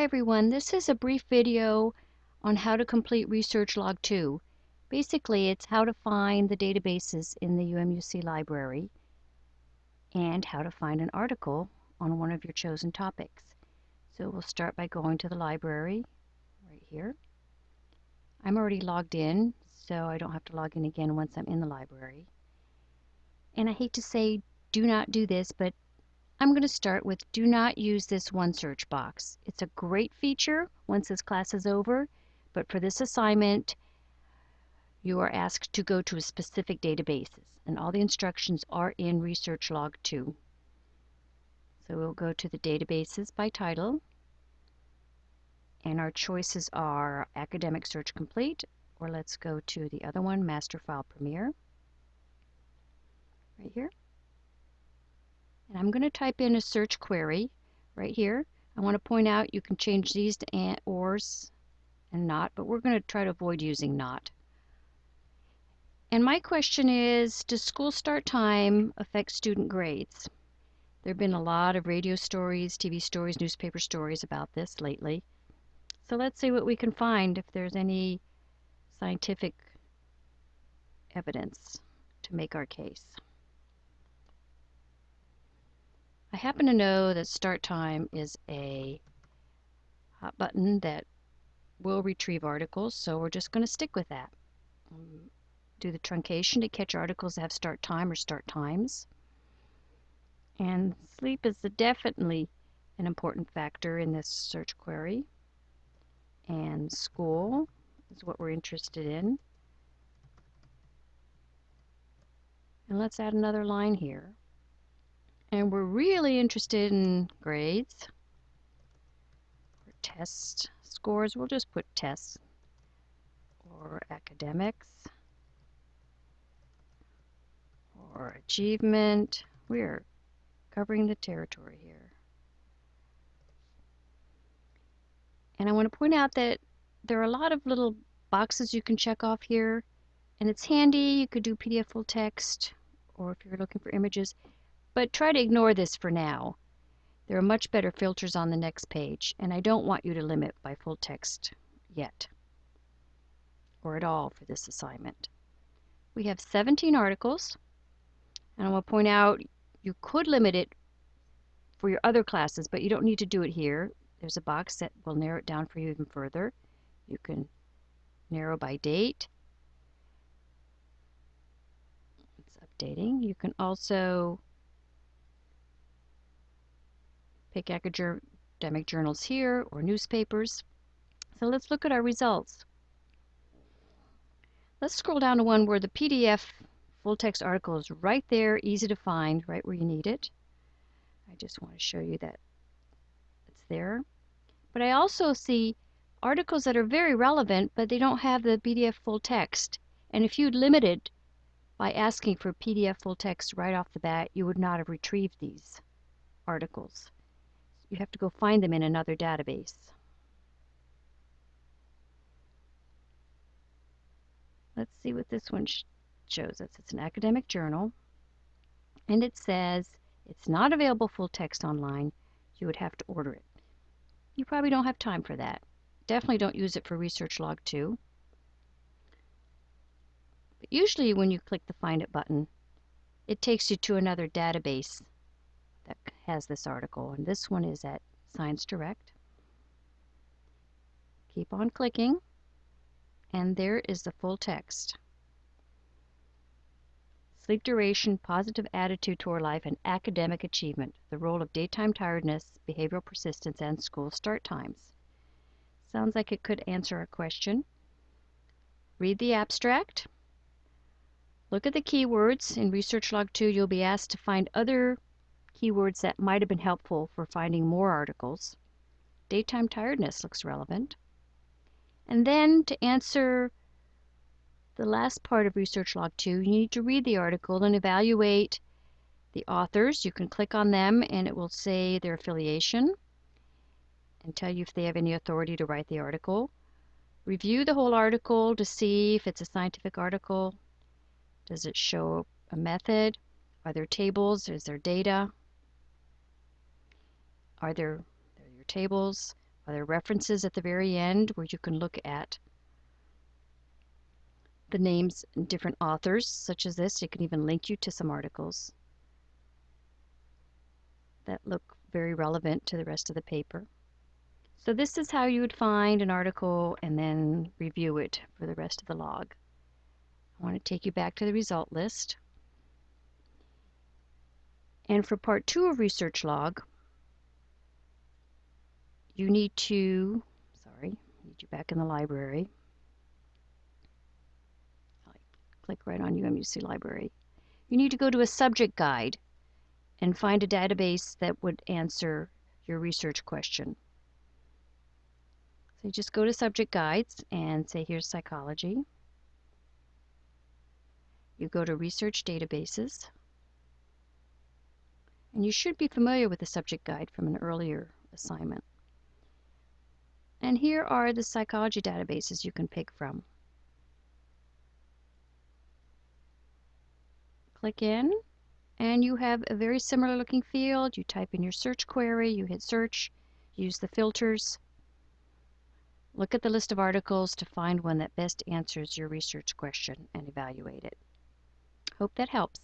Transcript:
Hi everyone, this is a brief video on how to complete Research Log 2. Basically, it's how to find the databases in the UMUC library and how to find an article on one of your chosen topics. So we'll start by going to the library right here. I'm already logged in, so I don't have to log in again once I'm in the library. And I hate to say do not do this, but I'm going to start with do not use this one search box. It's a great feature once this class is over, but for this assignment, you are asked to go to a specific databases, and all the instructions are in Research Log 2. So we'll go to the databases by title, and our choices are Academic Search Complete, or let's go to the other one, MasterFILE Premier, right here. And I'm going to type in a search query right here. I want to point out you can change these to and, ors and not, but we're going to try to avoid using not. And my question is, does school start time affect student grades? There have been a lot of radio stories, TV stories, newspaper stories about this lately. So let's see what we can find if there's any scientific evidence to make our case. I happen to know that start time is a hot button that will retrieve articles, so we're just going to stick with that. Um, do the truncation to catch articles that have start time or start times. And sleep is definitely an important factor in this search query. And school is what we're interested in. And let's add another line here. And we're really interested in grades. For test scores, we'll just put tests or academics or achievement. We're covering the territory here. And I want to point out that there are a lot of little boxes you can check off here. And it's handy. You could do PDF full text, or if you're looking for images, but try to ignore this for now. There are much better filters on the next page, and I don't want you to limit by full text yet, or at all for this assignment. We have 17 articles, and I will point out you could limit it for your other classes, but you don't need to do it here. There's a box that will narrow it down for you even further. You can narrow by date. It's updating. You can also pick academic journals here or newspapers. So let's look at our results. Let's scroll down to one where the PDF full text article is right there, easy to find, right where you need it. I just want to show you that it's there. But I also see articles that are very relevant, but they don't have the PDF full text. And if you'd limited by asking for PDF full text right off the bat, you would not have retrieved these articles you have to go find them in another database. Let's see what this one shows us. It's an academic journal, and it says it's not available full text online. You would have to order it. You probably don't have time for that. Definitely don't use it for Research Log 2. But usually when you click the Find It button, it takes you to another database that has this article, and this one is at ScienceDirect. Keep on clicking, and there is the full text. Sleep duration, positive attitude toward life, and academic achievement, the role of daytime tiredness, behavioral persistence, and school start times. Sounds like it could answer a question. Read the abstract. Look at the keywords. In Research Log 2, you'll be asked to find other keywords that might have been helpful for finding more articles. Daytime tiredness looks relevant. And then to answer the last part of Research Log 2, you need to read the article and evaluate the authors. You can click on them and it will say their affiliation and tell you if they have any authority to write the article. Review the whole article to see if it's a scientific article. Does it show a method? Are there tables? Is there data? Are there, there your tables? Are there references at the very end where you can look at the names and different authors, such as this. It can even link you to some articles that look very relevant to the rest of the paper. So this is how you would find an article and then review it for the rest of the log. I want to take you back to the result list. And for part two of research log, you need to, sorry, need you back in the library. Click right on UMUC library. You need to go to a subject guide and find a database that would answer your research question. So you just go to subject guides and say here's psychology. You go to research databases. And you should be familiar with the subject guide from an earlier assignment. And here are the psychology databases you can pick from. Click in and you have a very similar looking field. You type in your search query, you hit search, use the filters, Look at the list of articles to find one that best answers your research question and evaluate it. Hope that helps.